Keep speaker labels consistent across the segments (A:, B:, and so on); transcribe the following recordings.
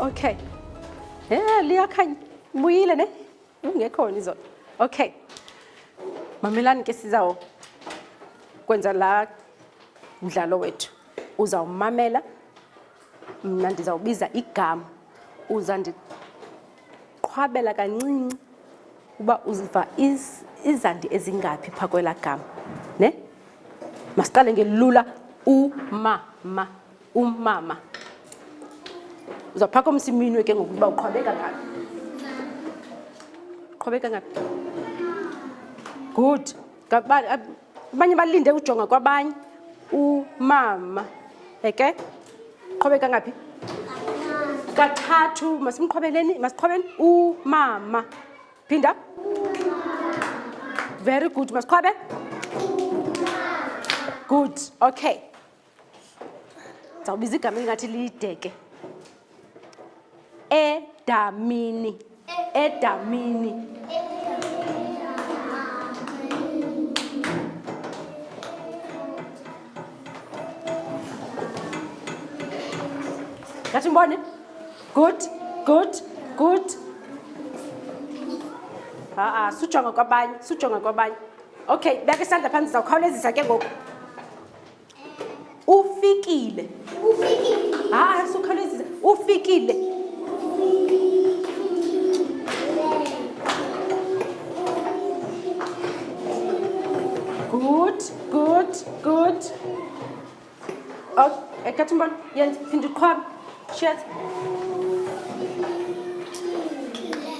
A: okay yeah liyakhanya mbuyile ne ungekhona izolo okay mamelani ke sizawo kwenza la mdlalo wethu uzawumamela mna ndizawubiza igama uza ndiqhwabela kancinci uba uziva izandi ezingaphi phaa kwelaa gama ne masiqale ngelula umama umama uzaphaka umsiminwe ke ngokuba uqhwabeka ngaphi uqhwabeka ngaphi good abanye balinde ujonga kwabanye umama eke qhobeka ngaphi kathathu masimqhobeleni masiqhobeni umama phinda very good masiqhwabe good okay ndizawubiza igama elingathi lideke edamini edamini ngathi mbone good good good ha-a sujonga kwabanye sujonga kwabanye okay beka isandla phantsi zawukhawulezisa ke ngoku ufikile ha-a sukhawulezisa ufikile good good good ekathi mbona yenza phinda uqhwabe shet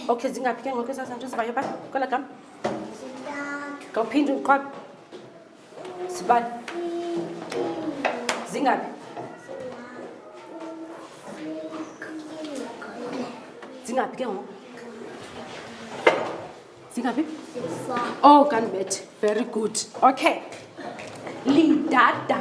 A: okay zingaphi ke ngoku ezazanto zivayo ba kwela gama ngawuphinde uqhwabe Sibani. Zingaphi? Zingaphi ke ngoku? Zingaphi? Oh, kanibethe. Very good. Okay. Lidada.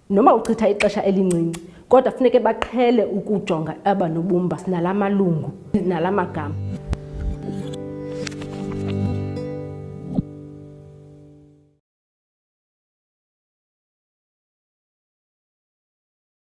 A: Noma uchitha ixesha elincinci, kodwa funeke baqhele ukujonga aba nobumba nala malungu nala magama.